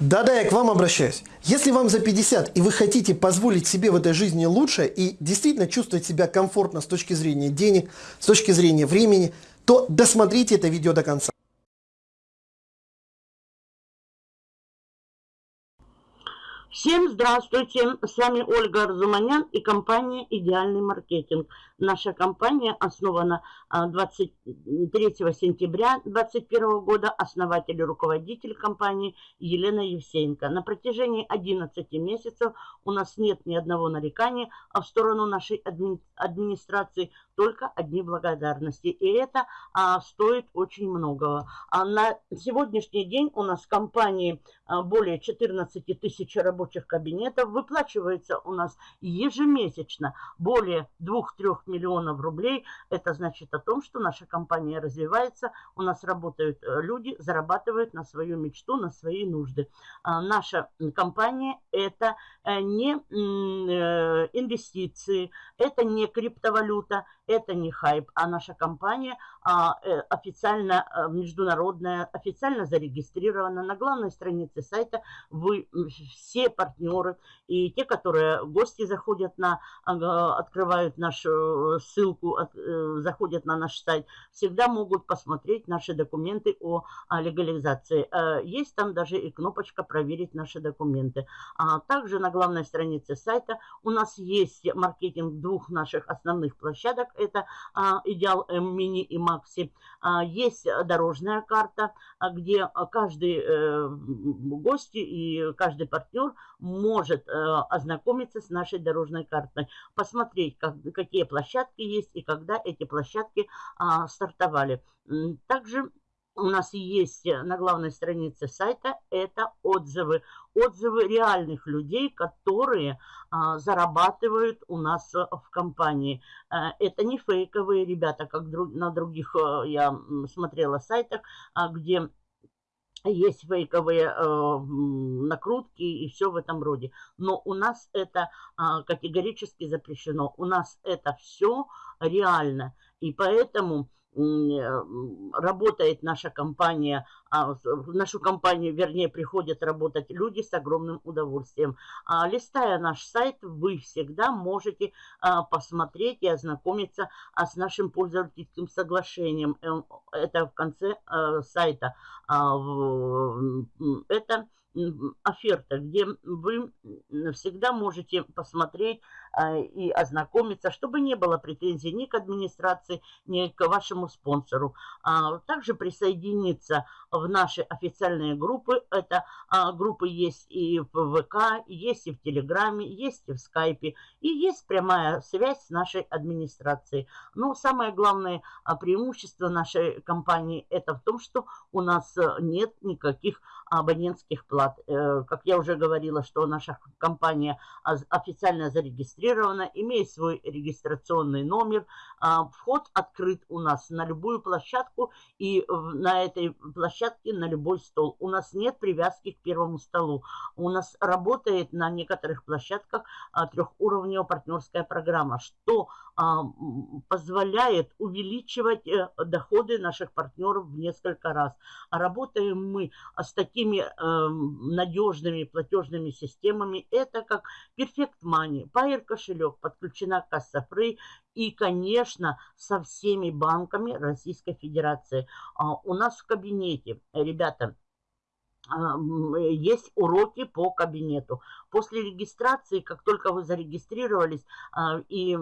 Да-да, я к вам обращаюсь. Если вам за 50 и вы хотите позволить себе в этой жизни лучше и действительно чувствовать себя комфортно с точки зрения денег, с точки зрения времени, то досмотрите это видео до конца. Всем здравствуйте, с вами Ольга Арзуманян и компания «Идеальный маркетинг». Наша компания основана 23 а, сентября 2021 года. Основатель и руководитель компании Елена Евсеенко. На протяжении 11 месяцев у нас нет ни одного нарекания, а в сторону нашей адми администрации только одни благодарности. И это а, стоит очень многого. А на сегодняшний день у нас в компании а, более 14 тысяч рабочих кабинетов. Выплачивается у нас ежемесячно более 2-3 миллионов рублей. Это значит о том, что наша компания развивается, у нас работают э, люди, зарабатывают на свою мечту, на свои нужды. А наша компания это э, не э, инвестиции, это не криптовалюта, это не хайп, а наша компания а, официально международная, официально зарегистрирована на главной странице сайта. Вы все партнеры и те, которые гости заходят на, открывают нашу ссылку, э, заходят на наш сайт, всегда могут посмотреть наши документы о, легализации. Э, есть там даже и кнопочка «Проверить наши документы». А также на главной странице сайта у нас есть маркетинг двух наших основных площадок. Это а, «Идеал Мини» и «Макси». А, есть дорожная карта, где каждый э, гость и каждый партнер может ознакомиться с нашей дорожной картой, посмотреть, как, какие площадки есть и когда эти площадки а, стартовали. Также у нас есть на главной странице сайта это отзывы. Отзывы реальных людей, которые а, зарабатывают у нас в компании. А, это не фейковые ребята, как друг, на других а, я смотрела сайтах, а, где есть фейковые э, накрутки и все в этом роде. Но у нас это э, категорически запрещено. У нас это все реально. И поэтому Э, работает наша компания, а, в нашу компанию, вернее, приходят работать люди с огромным удовольствием. А, листая наш сайт, вы всегда можете а, посмотреть и ознакомиться с нашим пользовательским соглашением. Э, это в конце э, сайта. Это оферта, где вы всегда можете посмотреть и ознакомиться, чтобы не было претензий ни к администрации, ни к вашему спонсору. А, также присоединиться в наши официальные группы. Это а, группы есть и в ВК, есть и в Телеграме, есть и в Скайпе, и есть прямая связь с нашей администрацией. Но самое главное преимущество нашей компании это в том, что у нас нет никаких абонентских плат. Э, как я уже говорила, что наша компания официально зарегистрирована, имеет свой регистрационный номер. А, вход открыт у нас на любую площадку и на этой площадке на любой стол. У нас нет привязки к первому столу. У нас работает на некоторых площадках а, трехуровневая партнерская программа, что а, позволяет увеличивать э, доходы наших партнеров в несколько раз. Работаем мы с такими эм, надежными платежными системами. Это как Perfect Money, Pair кошелек, подключена касса Free и, конечно, со всеми банками Российской Федерации. А, у нас в кабинете, ребята, есть уроки по кабинету. После регистрации, как только вы зарегистрировались, а, и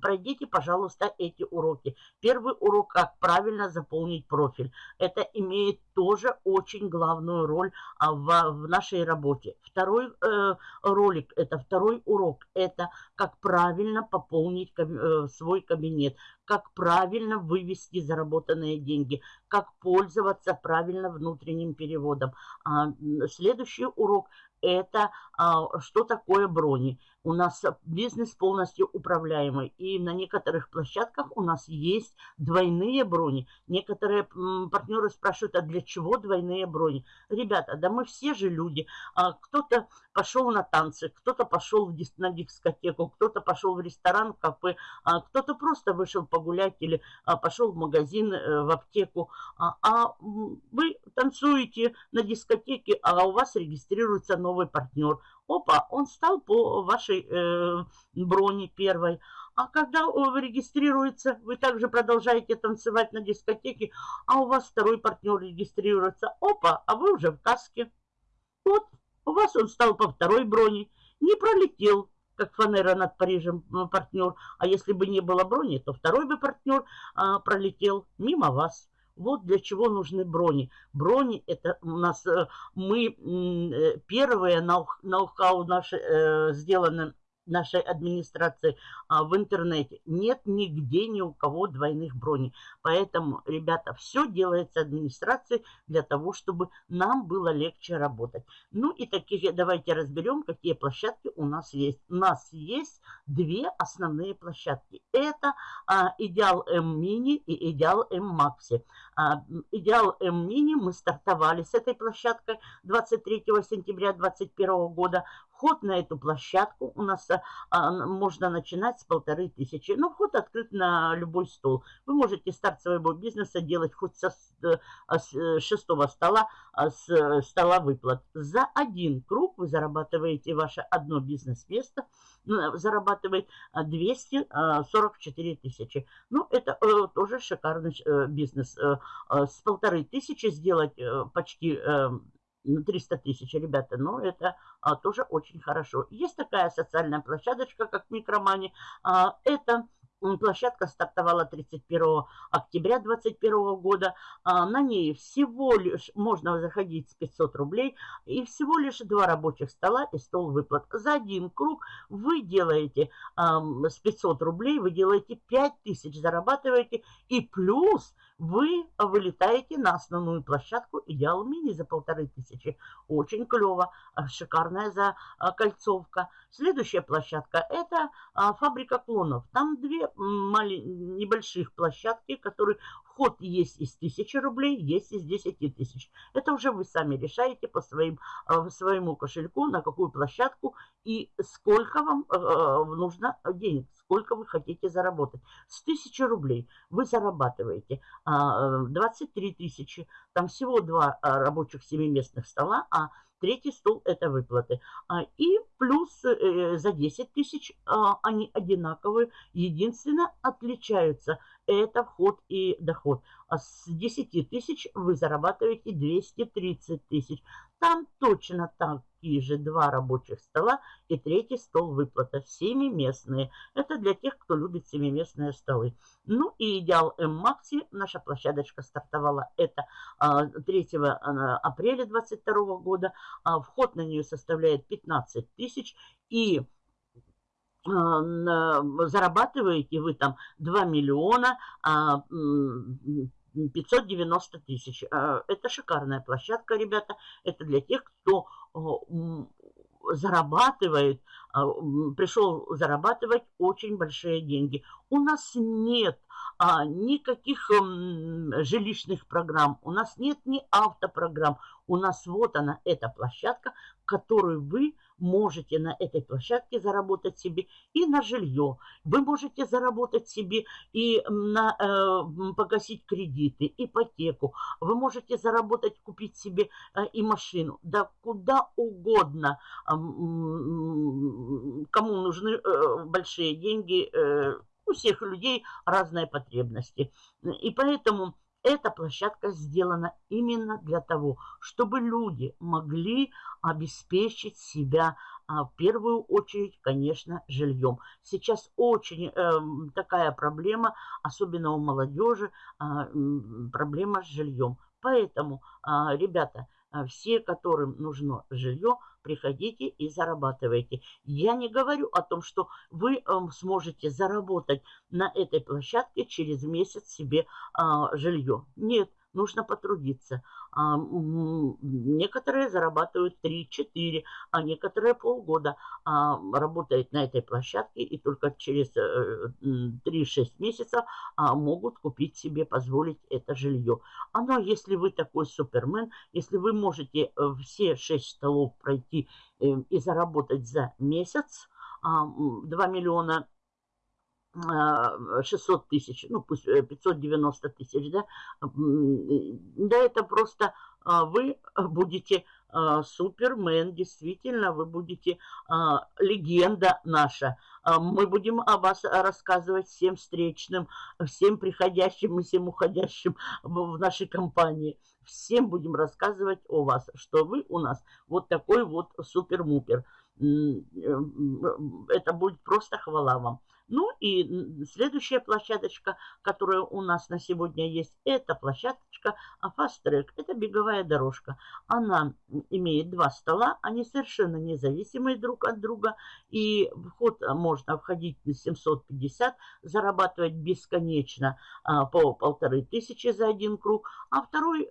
пройдите, пожалуйста, эти уроки. Первый урок, как правильно заполнить профиль. Это имеет тоже очень главную роль а, в, нашей работе. Второй э, ролик, это второй урок, это как правильно пополнить э, свой кабинет, как правильно вывести заработанные деньги, как пользоваться правильно внутренним переводом. А, следующий урок – это а, что такое брони. У нас бизнес полностью управляемый. И на некоторых площадках у нас есть двойные брони. Некоторые партнеры спрашивают, а для чего двойные брони? Ребята, да мы все же люди. А, кто-то пошел на танцы, кто-то пошел в на дискотеку, кто-то пошел в ресторан, в кафе, а, кто-то просто вышел погулять или пошел в магазин, а, в аптеку. А, а вы танцуете на дискотеке, а у вас регистрируется новый партнер. Опа, он стал по вашей э, броне первой. А когда регистрируется, вы также продолжаете танцевать на дискотеке, а у вас второй партнер регистрируется. Опа, а вы уже в каске. Вот, у вас он стал по второй броне. Не пролетел, как фанера над Парижем партнер. А если бы не было брони, то второй бы партнер а, пролетел мимо вас. Вот для чего нужны брони. Брони это у нас, э, мы э, первые ноу-хау наши э, сделаны нашей администрации а, в интернете. Нет нигде ни у кого двойных броней. Поэтому, ребята, все делается администрацией для того, чтобы нам было легче работать. Ну и такие, давайте разберем, какие площадки у нас есть. У нас есть две основные площадки. Это а, Идеал М Мини и Идеал М Макси. А, Идеал М Мини мы стартовали с этой площадкой 23 сентября 2021 года. Вход на эту площадку у нас а, можно начинать с полторы тысячи. Но вход открыт на любой стол. Вы можете старт своего бизнеса делать хоть со, э, а, с э, шестого стола, а, с э, стола выплат. За один круг вы зарабатываете ваше одно бизнес-место, зарабатывает 244 тысячи. Ну, это тоже шикарный бизнес. С полторы тысячи сделать почти 300 тысяч, ребята, но это а, тоже очень хорошо. Есть такая социальная площадочка, как Микромани. А, это Площадка стартовала 31 октября 2021 года. А, на ней всего лишь можно заходить с 500 рублей и всего лишь два рабочих стола и стол выплат. За один круг вы делаете с 500 рублей, вы делаете 5000, зарабатываете и плюс вы вылетаете на основную площадку Идеал Мини за полторы тысячи. Очень клево, а, шикарная закольцовка. Следующая площадка это а, фабрика клонов. Там две небольших площадки, которые вход есть из 1000 рублей, есть из 10 тысяч. Это уже вы сами решаете по своим, а, своему кошельку, на какую площадку и сколько вам нужно денег сколько вы хотите заработать. С 1000 рублей вы зарабатываете 23 э, тысячи. Там всего два э, рабочих семиместных стола, а третий стол это выплаты. А, и плюс э, за 10 тысяч они одинаковые. Единственно отличаются это вход и доход. А с 10 тысяч вы зарабатываете 230 тысяч. Там точно такие же два рабочих стола и третий стол выплата. Семиместные. Это для тех, кто любит семиместные столы. Ну и идеал М-Макси. Наша площадочка стартовала это 3 а, а, апреля 2022 года. А вход на нее составляет 15 тысяч. И зарабатываете вы там 2 миллиона 590 тысяч. А, это шикарная площадка, ребята. Это для тех, кто зарабатывает, а, пришел зарабатывать очень большие деньги. У нас нет а, никаких жилищных программ, у нас нет ни автопрограмм. У нас вот она, эта площадка, которую вы можете на этой площадке заработать себе и на жилье. Вы можете заработать себе и на, э, погасить кредиты, ипотеку. Вы можете заработать, купить себе э, и машину. Да куда угодно. Э, кому нужны э, большие деньги, э, у всех людей разные потребности. И поэтому эта площадка сделана именно для того, чтобы люди могли обеспечить себя а в первую очередь, конечно, жильем. Сейчас очень э, такая проблема, особенно у молодежи, э, проблема с жильем. Поэтому, э, ребята, все, которым нужно жилье, приходите и зарабатывайте. Я не говорю о том, что вы эм, сможете заработать на этой площадке через месяц себе а, жилье. Нет, нужно потрудиться. А, некоторые зарабатывают 3-4, а некоторые полгода а, работают на этой площадке и только через 3-6 э, месяцев а, могут купить себе, позволить это жилье. Оно, если вы такой супермен, если вы можете э, все 6 столов пройти э, и заработать за месяц, 2 миллиона 600 тысяч, ну пусть 590 тысяч, да, да, это просто вы будете супермен, действительно, вы будете легенда наша. Мы будем о вас рассказывать всем встречным, всем приходящим и всем уходящим в нашей компании. Всем будем рассказывать о вас, что вы у нас вот такой вот супер-мупер. Это будет просто хвала вам. Ну и следующая площадочка, которая у нас на сегодня есть, это площадочка Fast Track. Это беговая дорожка. Она имеет два стола, они совершенно независимые друг от друга. И вход можно входить на 750, зарабатывать бесконечно а, по полторы тысячи за один круг. А второй,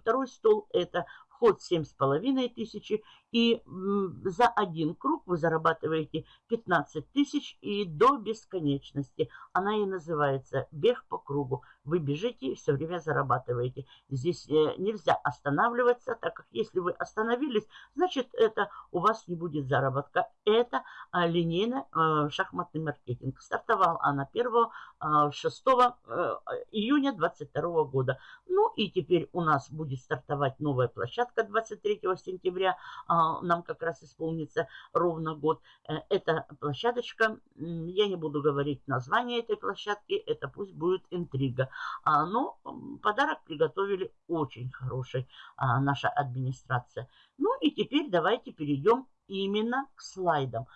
второй стол это вход 7,5 тысячи, и за один круг вы зарабатываете 15 тысяч и до бесконечности. Она и называется бег по кругу. Вы бежите и все время зарабатываете. Здесь э, нельзя останавливаться, так как если вы остановились, значит это у вас не будет заработка. Это а, линейно а, шахматный маркетинг. Стартовал она 1 6 а, июня 2022 года. Ну и теперь у нас будет стартовать новая площадка 23 сентября. Нам как раз исполнится ровно год. Э, эта площадочка, я не буду говорить название этой площадки, это пусть будет интрига. Но подарок приготовили очень хороший наша администрация. Ну и теперь давайте перейдем именно к слайдам.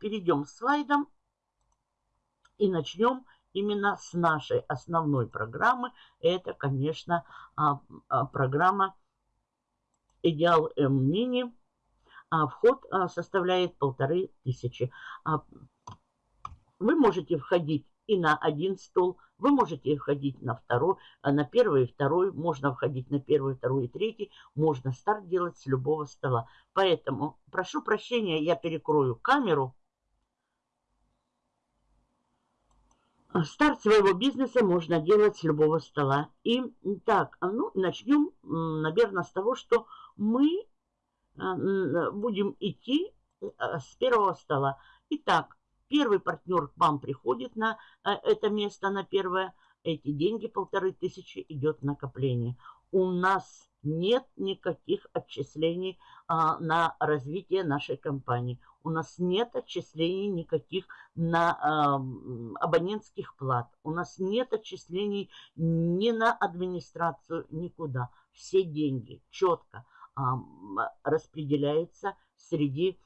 Перейдем к слайдам и начнем именно с нашей основной программы. Это, конечно, а, а, программа Идеал М Мини. А, вход составляет полторы тысячи. Вы можете входить и на один стол, вы можете входить на второй, на первый и второй, можно входить на первый, второй и третий, можно старт делать с любого стола. Поэтому прошу прощения, я перекрою камеру. Старт своего бизнеса можно делать с любого стола. И так, ну, начнем, наверное, с того, что мы а, будем идти э, с первого стола. Итак, первый партнер к вам приходит на э, это место, на первое. Эти деньги, полторы тысячи, идет накопление. У нас нет никаких отчислений а, на развитие нашей компании. У нас нет отчислений никаких на а, абонентских плат. У нас нет отчислений ни на администрацию, никуда. Все деньги четко а, распределяются среди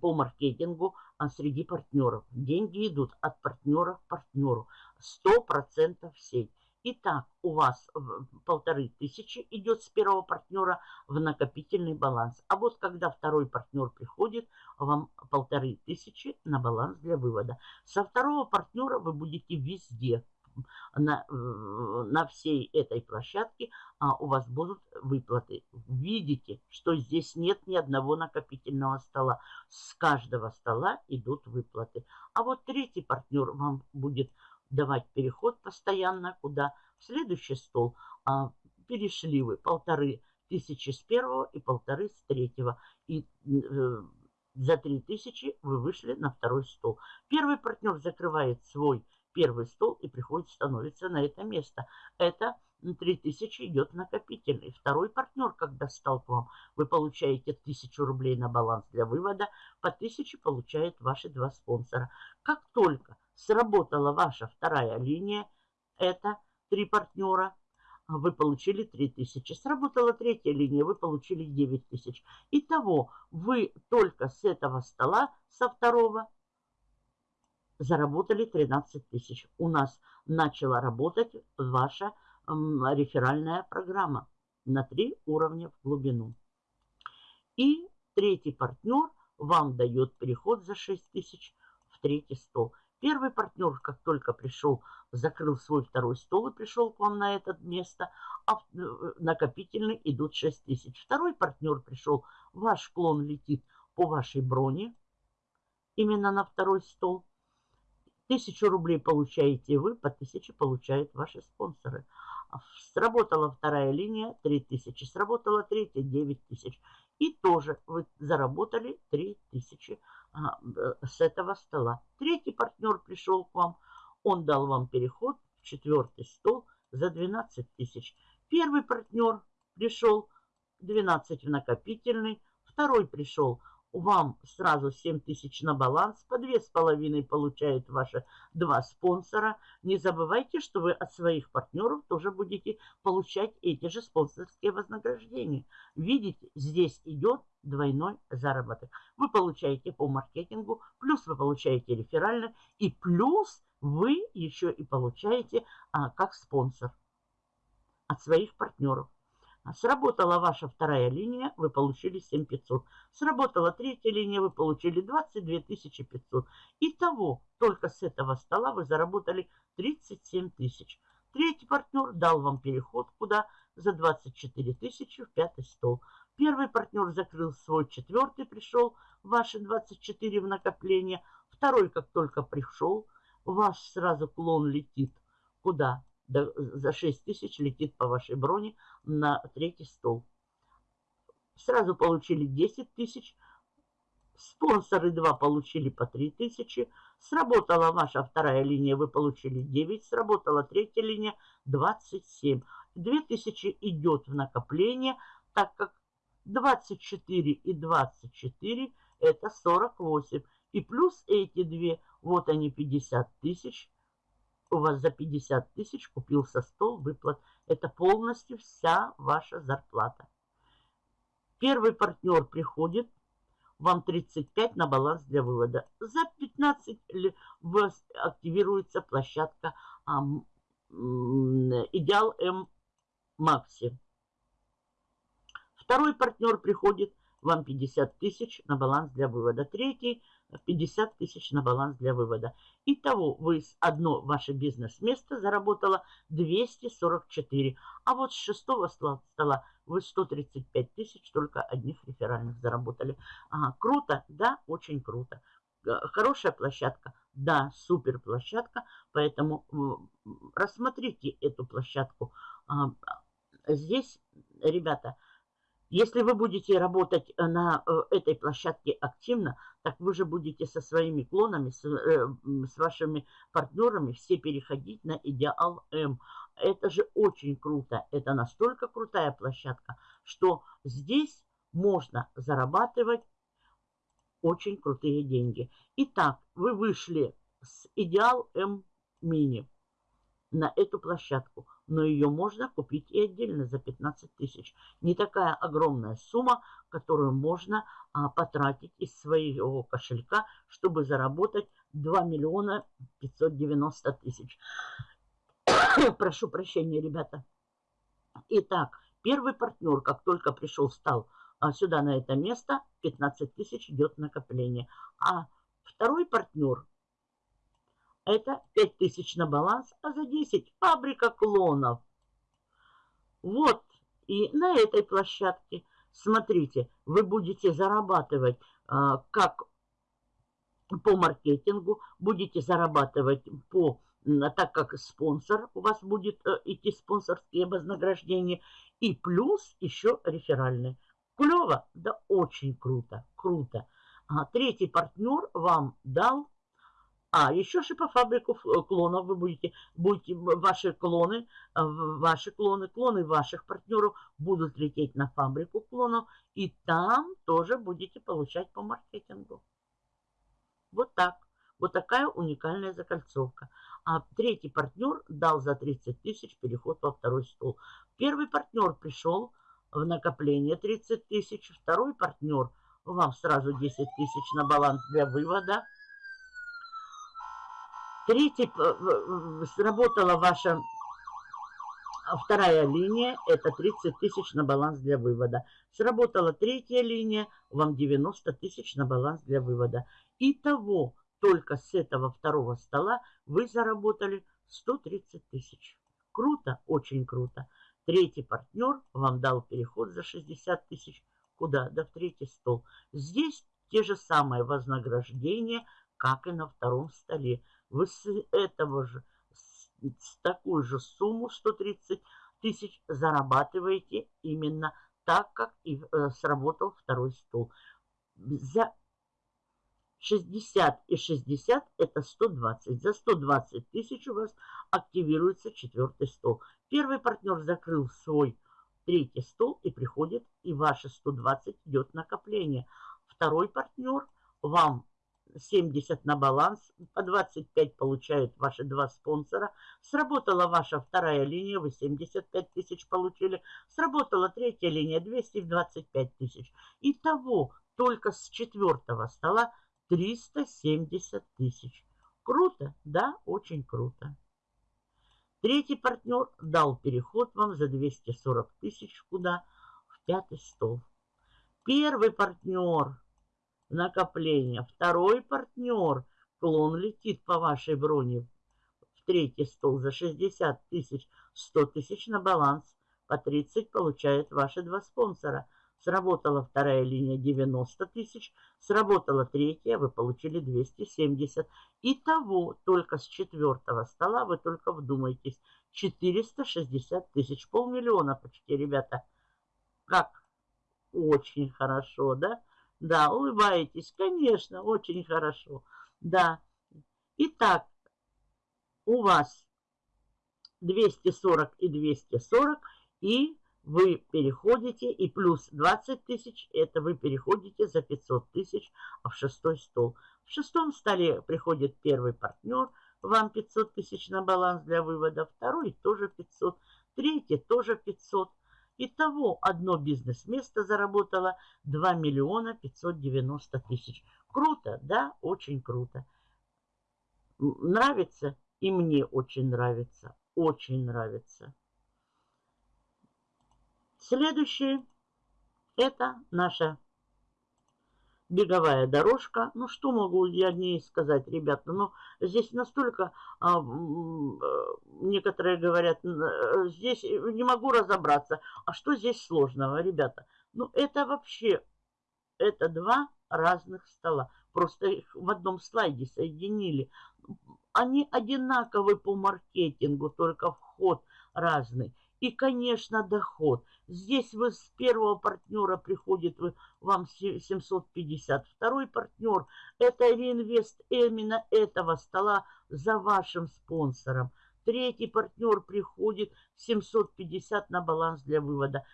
по маркетингу среди партнеров. Деньги идут от партнера к партнеру. 100% в сеть. Итак, у вас полторы тысячи идет с первого партнера в накопительный баланс. А вот когда второй партнер приходит, вам полторы тысячи на баланс для вывода. Со второго партнера вы будете везде, на, на всей этой площадке а, у вас будут выплаты. Видите, что здесь нет ни одного накопительного стола. С каждого стола идут выплаты. А вот третий партнер вам будет давать переход постоянно куда? В следующий стол а, перешли вы полторы тысячи с первого и полторы с третьего. И э, за три тысячи вы вышли на второй стол. Первый партнер закрывает свой первый стол и приходит, становится на это место. Это 3000 идет накопительный. Второй партнер, когда стал к вам, вы получаете 1000 рублей на баланс для вывода, по 1000 получают ваши два спонсора. Как только сработала ваша вторая линия, это три партнера, вы получили 3000. Сработала третья линия, вы получили 9000. Итого вы только с этого стола, со второго, заработали 13 тысяч. У нас начала работать ваша реферальная программа на три уровня в глубину. И третий партнер вам дает переход за 6 тысяч в третий стол. Первый партнер, как только пришел, закрыл свой второй стол и пришел к вам на это место, а э, накопительный идут 6 тысяч. Второй партнер пришел, ваш клон летит по вашей броне, именно на второй стол. Тысячу рублей получаете вы, по тысяче получают ваши спонсоры. Сработала вторая линия 3000, сработала третья 9000. И тоже вы заработали 3000 а, с этого стола. Третий партнер пришел к вам, он дал вам переход в четвертый стол за 12 тысяч. Первый партнер пришел 12 в накопительный, второй пришел вам сразу 7 тысяч на баланс, по 2,5 получают ваши два спонсора. Не забывайте, что вы от своих партнеров тоже будете получать эти же спонсорские вознаграждения. Видите, здесь идет двойной заработок. Вы получаете по маркетингу, плюс вы получаете реферально, и плюс вы еще и получаете а, как спонсор от своих партнеров. Сработала ваша вторая линия, вы получили 7500. Сработала третья линия, вы получили 22 500. Итого, только с этого стола вы заработали 37 тысяч. Третий партнер дал вам переход куда? За 24 тысячи в пятый стол. Первый партнер закрыл свой, четвертый пришел, ваши 24 в накопление. Второй, как только пришел, ваш сразу клон летит куда? За 6 тысяч летит по вашей броне на третий стол. Сразу получили 10 тысяч. Спонсоры 2 получили по 3 тысячи. Сработала ваша вторая линия, вы получили 9. Сработала третья линия 27. 2000 идет в накопление, так как 24 и 24 это 48. И плюс эти две, вот они 50 тысяч у вас за 50 тысяч купился стол выплат. Это полностью вся ваша зарплата. Первый партнер приходит, вам 35 на баланс для вывода. За 15 активируется площадка Идеал М Макси. Второй партнер приходит, вам 50 тысяч на баланс для вывода. Третий 50 тысяч на баланс для вывода. Итого вы одно ваше бизнес-место заработало 244. А вот с шестого стола вы 135 тысяч только одних реферальных заработали. Ага, круто? Да, очень круто. Хорошая площадка? Да, супер площадка. Поэтому рассмотрите эту площадку. Здесь, ребята, если вы будете работать э, на э, этой площадке активно, так вы же будете со своими клонами, с, э, с вашими партнерами все переходить на Идеал М. Это же очень круто. Это настолько крутая площадка, что здесь можно зарабатывать очень крутые деньги. Итак, вы вышли с Идеал М Мини на эту площадку но ее можно купить и отдельно за 15 тысяч. Не такая огромная сумма, которую можно а, потратить из своего кошелька, чтобы заработать 2 миллиона 590 тысяч. Прошу прощения, ребята. Итак, первый партнер, как только пришел, стал а, сюда на это место, 15 тысяч идет накопление. А второй партнер это 5000 на баланс, а за 10 фабрика клонов. Вот, и на этой площадке, смотрите, вы будете зарабатывать а, как по маркетингу, будете зарабатывать по, так как спонсор, у вас будет а, идти спонсорские вознаграждения, и плюс еще реферальные. Клево? Да очень круто, круто. А, третий партнер вам дал а, еще же по фабрику э, клонов вы будете, будете ваши клоны, э, ваши клоны, клоны ваших партнеров будут лететь на фабрику клонов, и там тоже будете получать по маркетингу. Вот так. Вот такая уникальная закольцовка. А третий партнер дал за 30 тысяч переход во второй стол. Первый партнер пришел в накопление 30 тысяч. Второй партнер вам сразу 10 тысяч на баланс для вывода. Третий, э, сработала ваша вторая линия, это 30 тысяч на баланс для вывода. Сработала третья линия, вам 90 тысяч на баланс для вывода. Итого только с этого второго стола вы заработали 130 тысяч. Круто, очень круто. Третий партнер вам дал переход за 60 тысяч. Куда? Да в третий стол. Здесь те же самые вознаграждения, как и на втором столе. Вы с этого же, с, с такую же сумму 130 тысяч зарабатываете именно так, как и э, сработал второй стол. За 60 и 60 это 120. За 120 тысяч у вас активируется четвертый стол. Первый партнер закрыл свой третий стол и приходит, и ваши 120 идет накопление. Второй партнер вам 70 на баланс, по 25 получают ваши два спонсора. Сработала ваша вторая линия, вы 75 тысяч получили. Сработала третья линия, 225 тысяч. Итого только с четвертого стола 370 тысяч. Круто? Да, очень круто. Третий партнер дал переход вам за 240 тысяч куда? В пятый стол. Первый партнер накопление. Второй партнер клон летит по вашей броне в третий стол за 60 тысяч, 100 тысяч на баланс. По 30 получают ваши два спонсора – Сработала вторая линия 90 тысяч, сработала третья, вы получили 270. Итого только с четвертого стола вы только вдумайтесь. 460 тысяч, полмиллиона почти, ребята. Как? Очень хорошо, да? Да, улыбаетесь, конечно, очень хорошо. Да. Итак, у вас 240 и 240 и вы переходите, и плюс 20 тысяч, это вы переходите за 500 тысяч в шестой стол. В шестом столе приходит первый партнер, вам 500 тысяч на баланс для вывода, второй тоже 500, третий тоже 500. Итого одно бизнес-место заработало 2 миллиона 590 тысяч. Круто, да? Очень круто. Нравится? И мне очень нравится. Очень нравится. Следующее – это наша беговая дорожка. Ну, что могу я о ней сказать, ребята? Ну, здесь настолько, а, э, некоторые говорят, э, здесь не могу разобраться. А что здесь сложного, ребята? Ну, это вообще, это два разных стола. Просто их в одном слайде соединили. Они одинаковы по маркетингу, только вход разный. И, конечно, доход. Здесь вы с первого партнера приходит вы, вам 750. Второй партнер – это реинвест именно этого стола за вашим спонсором. Третий партнер приходит 750 на баланс для вывода.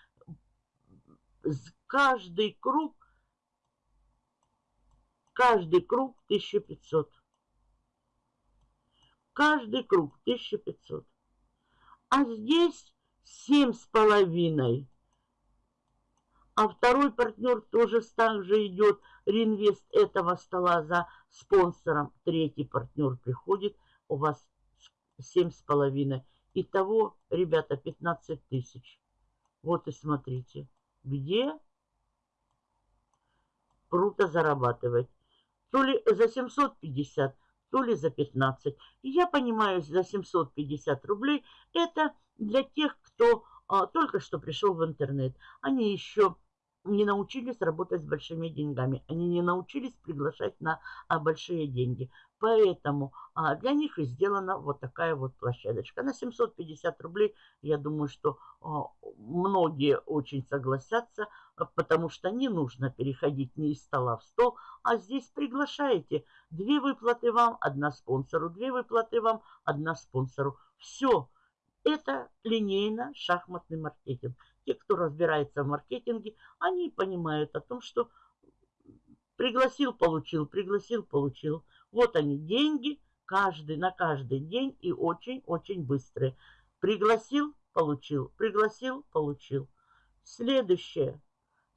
Каждый круг, каждый круг 1500. Каждый круг 1500. А здесь семь с половиной. А второй партнер тоже так же идет, реинвест этого стола за спонсором. Третий партнер приходит, у вас семь с половиной. Итого, ребята, 15 тысяч. Вот и смотрите, где круто зарабатывать. То ли за 750, то ли за 15. И я понимаю, за 750 рублей это для тех, кто а, только что пришел в интернет. Они еще не научились работать с большими деньгами. Они не научились приглашать на а, большие деньги. Поэтому а, для них и сделана вот такая вот площадочка. На 750 рублей, я думаю, что а, многие очень согласятся, потому что не нужно переходить не из стола в стол, а здесь приглашаете. Две выплаты вам, одна спонсору, две выплаты вам, одна спонсору. Все. Это линейно-шахматный маркетинг. Те, кто разбирается в маркетинге, они понимают о том, что пригласил, получил, пригласил, получил. Вот они, деньги, каждый на каждый день и очень-очень быстрые. Пригласил, получил, пригласил, получил. Следующее.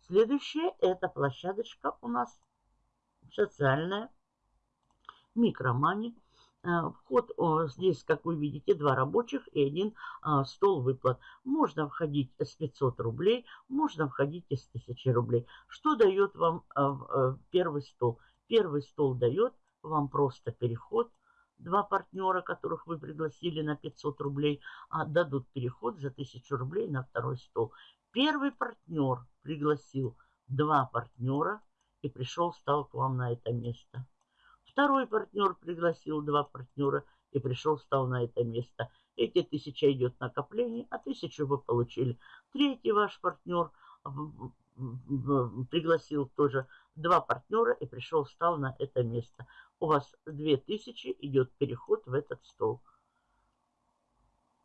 Следующее это площадочка у нас социальная, микромани. А, вход здесь, как вы видите, два рабочих и один а, стол выплат. Можно входить с 500 рублей, можно входить из 1000 рублей. Что дает вам а, первый стол? Первый стол дает вам просто переход. Два партнера, которых вы пригласили на 500 рублей, отдадут переход за 1000 рублей на второй стол. Первый партнер пригласил два партнера и пришел, стал к вам на это место. Второй партнер пригласил два партнера и пришел, стал на это место. Эти тысяча идет накопление, а тысячу вы получили. Третий ваш партнер пригласил тоже два партнера и пришел, встал на это место. У вас 2000 идет переход в этот стол.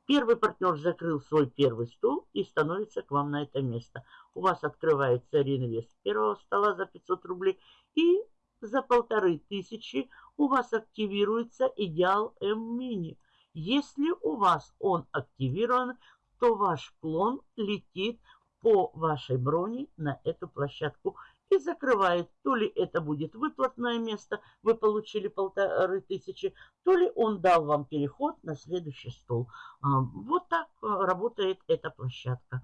Первый партнер закрыл свой первый стол и становится к вам на это место. У вас открывается реинвест первого стола за 500 рублей и за полторы тысячи у вас активируется идеал М-мини. Если у вас он активирован, то ваш клон летит по вашей броне на эту площадку и закрывает. То ли это будет выплатное место, вы получили полторы тысячи, то ли он дал вам переход на следующий стол. А, вот так э, работает эта площадка.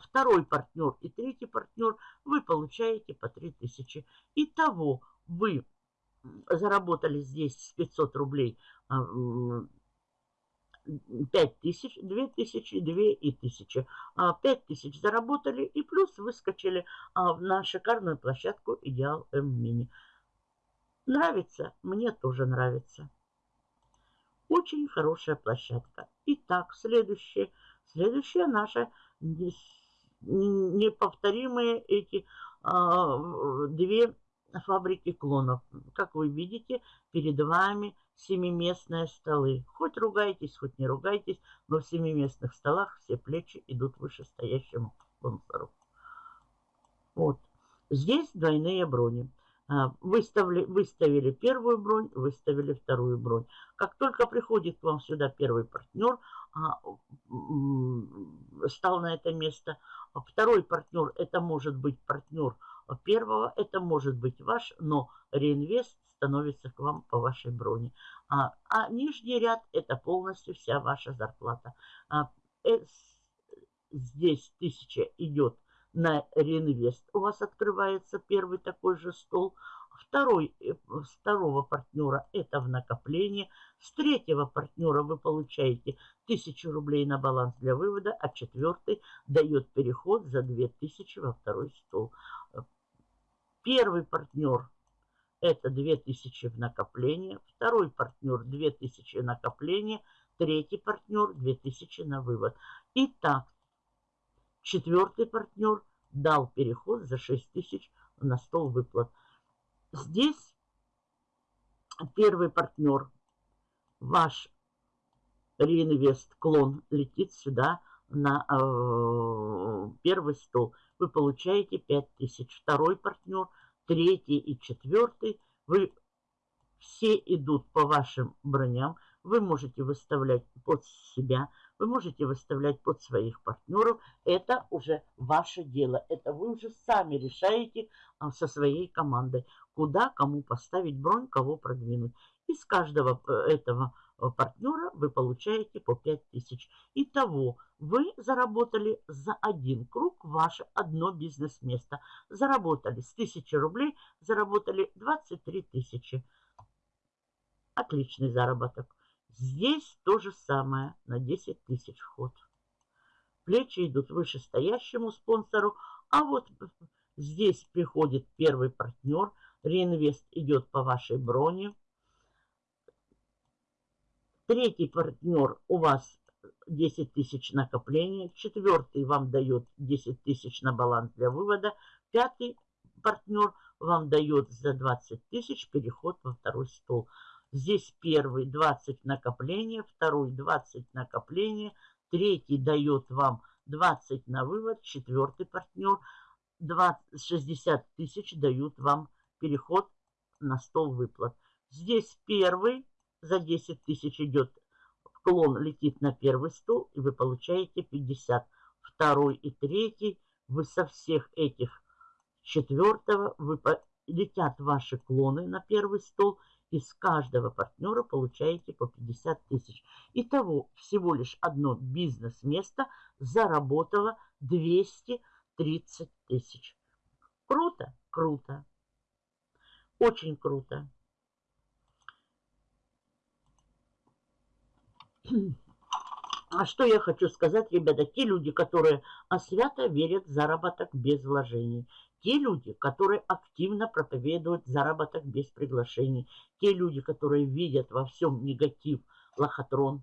Второй партнер и третий партнер вы получаете по 3000. Итого вы заработали здесь 500 рублей а, 5 тысяч, 2 тысячи, 2 и тысячи. 5 тысяч заработали и плюс выскочили а, на шикарную площадку Идеал М-Мини. Нравится? Мне тоже нравится. Очень хорошая площадка. Итак, следующее. Следующая наша неповторимые эти а, две фабрики клонов. Как вы видите, перед вами семиместные столы. Хоть ругайтесь, хоть не ругайтесь, но в семиместных столах все плечи идут вышестоящему спонсору. Вот. Здесь двойные брони. А, выставили, выставили первую бронь, выставили вторую бронь. Как только приходит к вам сюда первый партнер, а, стал на это место, второй партнер, это может быть партнер первого, это может быть ваш, но реинвест становится к вам по вашей броне. А, а нижний ряд это полностью вся ваша зарплата. А, э, здесь тысяча идет на реинвест. У вас открывается первый такой же стол. Второй, э, второго партнера это в накопление. С третьего партнера вы получаете 1000 рублей на баланс для вывода, а четвертый дает переход за 2000 во второй стол. Первый партнер это 2000 в накопление, второй партнер 2000 накопление, третий партнер 2000 на вывод. Итак, четвертый партнер дал переход за 6000 на стол выплат. Здесь первый партнер, ваш реинвест клон летит сюда на э, первый стол. Вы получаете 5000. Второй партнер – третий и четвертый, вы все идут по вашим броням, вы можете выставлять под себя, вы можете выставлять под своих партнеров. Это уже ваше дело. Это вы уже сами решаете а, со своей командой, куда кому поставить бронь, кого продвинуть. Из каждого э, этого Э, партнера вы получаете по 5000. Итого вы заработали за один круг ваше одно бизнес-место. Заработали с 1000 рублей, заработали 23 тысячи. Отличный заработок. Здесь то же самое на 10 тысяч вход. Плечи идут вышестоящему спонсору, а вот здесь приходит первый партнер, реинвест идет по вашей броне, Третий партнер у вас 10 тысяч накопления. Четвертый вам дает 10 тысяч на баланс для вывода. Пятый партнер вам дает за 20 тысяч переход во второй стол. Здесь первый 20 накопления, второй 20 накопления, третий дает вам 20 на вывод, четвертый партнер 20, 60 тысяч дают вам переход на стол выплат. Здесь первый за 10 тысяч идет клон, летит на первый стол, и вы получаете 50. Второй и третий, вы со всех этих четвертого, вы, летят ваши клоны на первый стол, из каждого партнера получаете по 50 тысяч. Итого всего лишь одно бизнес-место заработало 230 тысяч. Круто? Круто. Очень круто. А что я хочу сказать, ребята, те люди, которые освято верят в заработок без вложений те люди, которые активно проповедуют заработок без приглашений, те люди, которые видят во всем негатив, лохотрон,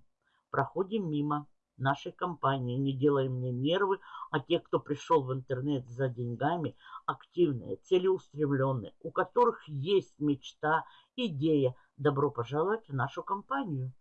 проходим мимо нашей компании, не делаем мне нервы, а те, кто пришел в интернет за деньгами, активные, целеустремленные, у которых есть мечта, идея, добро пожаловать в нашу компанию –